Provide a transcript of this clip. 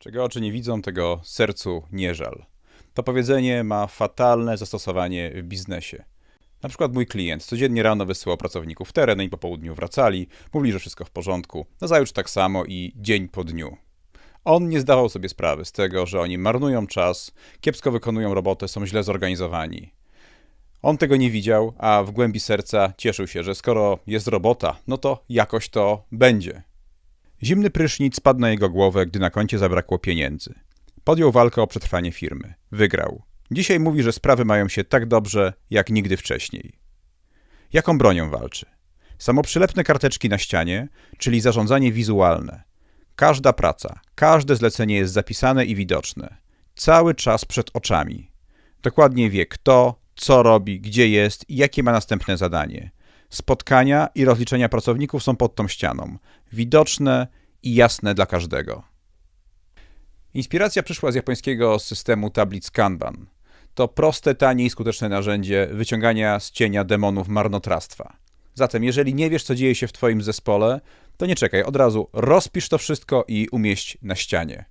Czego oczy nie widzą, tego sercu nie żal. To powiedzenie ma fatalne zastosowanie w biznesie. Na przykład mój klient codziennie rano wysyłał pracowników w teren i po południu wracali, mówili, że wszystko w porządku, nazajutrz tak samo i dzień po dniu. On nie zdawał sobie sprawy z tego, że oni marnują czas, kiepsko wykonują robotę, są źle zorganizowani. On tego nie widział, a w głębi serca cieszył się, że skoro jest robota, no to jakoś to będzie. Zimny prysznic spadł na jego głowę, gdy na koncie zabrakło pieniędzy. Podjął walkę o przetrwanie firmy. Wygrał. Dzisiaj mówi, że sprawy mają się tak dobrze, jak nigdy wcześniej. Jaką bronią walczy? Samoprzylepne karteczki na ścianie, czyli zarządzanie wizualne. Każda praca, każde zlecenie jest zapisane i widoczne. Cały czas przed oczami. Dokładnie wie kto, co robi, gdzie jest i jakie ma następne zadanie. Spotkania i rozliczenia pracowników są pod tą ścianą, widoczne i jasne dla każdego. Inspiracja przyszła z japońskiego systemu tablic Kanban. To proste, tanie i skuteczne narzędzie wyciągania z cienia demonów marnotrawstwa. Zatem, jeżeli nie wiesz, co dzieje się w Twoim zespole, to nie czekaj, od razu rozpisz to wszystko i umieść na ścianie.